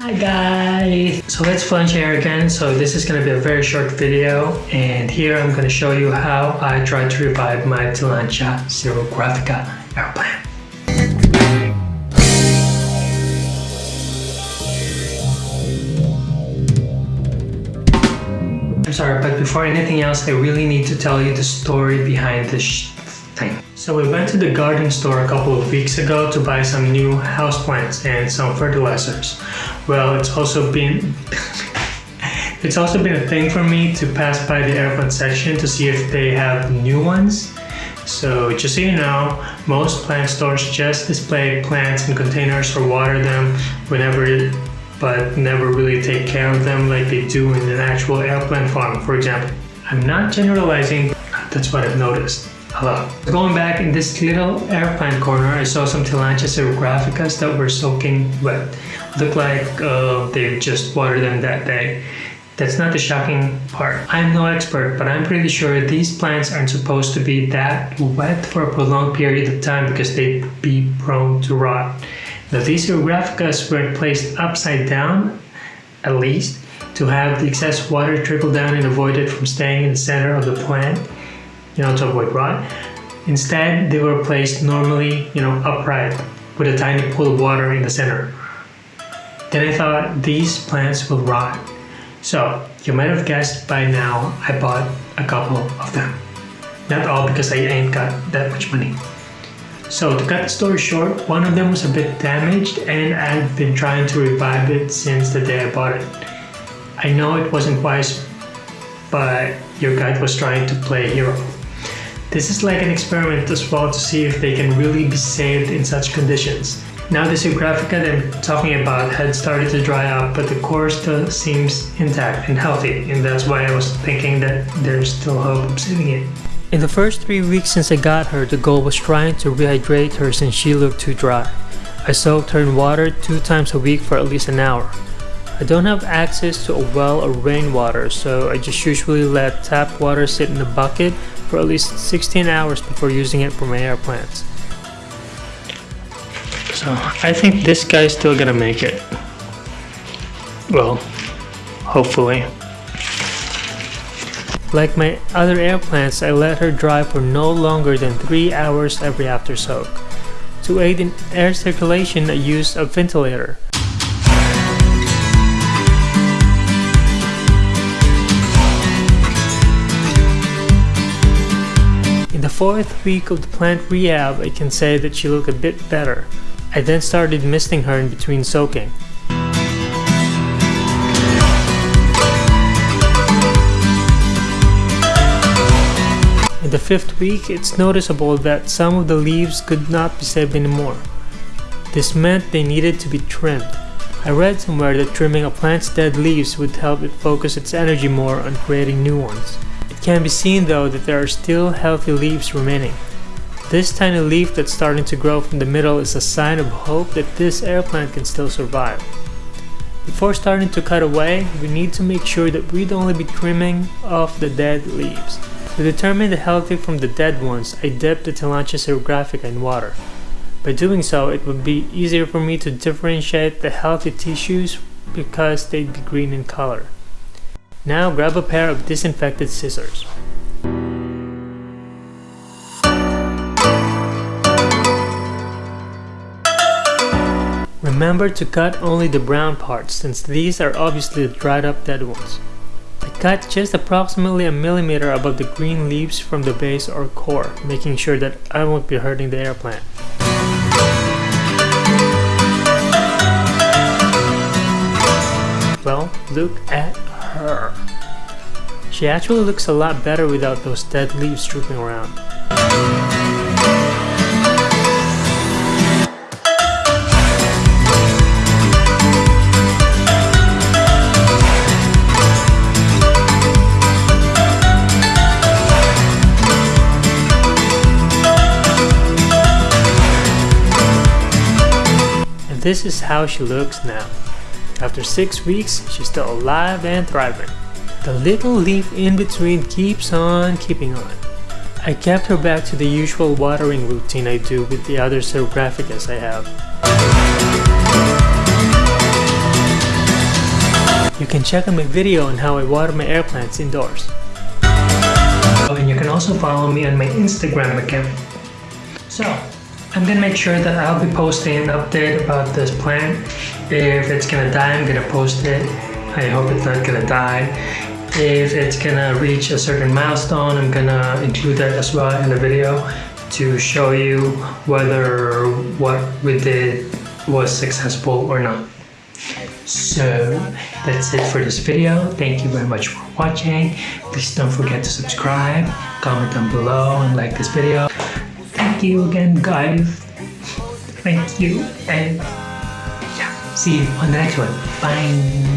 Hi guys! So let's plunge here again. So this is going to be a very short video and here I'm going to show you how I tried to revive my Tillandsia xerographica air plant. I'm sorry, but before anything else, I really need to tell you the story behind this thing. So we went to the garden store a couple of weeks ago to buy some new houseplants and some fertilizers. Well, it's also been it's also been a thing for me to pass by the airplant section to see if they have new ones. So just so you know, most plant stores just display plants in containers or water them whenever but never really take care of them like they do in an actual air plant farm, for example. I'm not generalizing, that's what I've noticed. Hello. Going back in this little air plant corner, I saw some Tillandsia xerographicas that were soaking wet. Looked like uh, they just watered them that day. That's not the shocking part. I'm no expert, but I'm pretty sure these plants aren't supposed to be that wet for a prolonged period of time because they'd be prone to rot. Now these xerographicas were placed upside down, at least, to have the excess water trickle down and avoid it from staying in the center of the plant, you know, to avoid rot. Instead, they were placed normally, you know, upright with a tiny pool of water in the center. Then I thought these plants will rot. So you might have guessed by now I bought a couple of them. Not all because I ain't got that much money. So to cut the story short, one of them was a bit damaged and I've been trying to revive it since the day I bought it. I know it wasn't wise, but your guide was trying to play hero. This is like an experiment as well to see if they can really be saved in such conditions. Now the xerographica that I'm talking about had started to dry up, but the core still seems intact and healthy, and that's why I was thinking that there's still hope of saving it. In the first three weeks since I got her, the goal was trying to rehydrate her since she looked too dry. I soaked her in water two times a week for at least an hour. I don't have access to a well or rainwater, so I just usually let tap water sit in a bucket for at least 16 hours before using it for my air plants. So I think this guy's still gonna make it. Well, hopefully. Like my other air plants, I let her dry for no longer than 3 hours every after soak. To aid in air circulation, I used a ventilator. Fourth week of the plant rehab, I can say that she looked a bit better. I then started misting her in between soaking. In the fifth week, it's noticeable that some of the leaves could not be saved anymore. This meant they needed to be trimmed. I read somewhere that trimming a plant's dead leaves would help it focus its energy more on creating new ones. It can be seen though that there are still healthy leaves remaining. This tiny leaf that's starting to grow from the middle is a sign of hope that this air plant can still survive. Before starting to cut away, we need to make sure that we'd only be trimming off the dead leaves. To determine the healthy from the dead ones, I dipped the Tillandsia xerographica in water. By doing so, it would be easier for me to differentiate the healthy tissues because they'd be green in color. Now grab a pair of disinfected scissors. Remember to cut only the brown parts since these are obviously the dried up dead ones. I cut just approximately a millimeter above the green leaves from the base or core, making sure that I won't be hurting the air plant. Well, look at her. She actually looks a lot better without those dead leaves drooping around. And this is how she looks now. After 6 weeks, she's still alive and thriving. The little leaf in between keeps on keeping on. I kept her back to the usual watering routine I do with the other xerographicas I have. You can check out my video on how I water my air plants indoors. Oh, and you can also follow me on my Instagram account. So, I'm gonna make sure that I'll be posting an update about this plant. If it's gonna die, I'm gonna post it. I hope it's not gonna die. If it's gonna reach a certain milestone, I'm gonna include that as well in the video to show you whether what we did was successful or not. So that's it for this video. Thank you very much for watching. Please don't forget to subscribe, comment down below and like this video. Thank you again guys. Thank you and see you on the next one. Bye.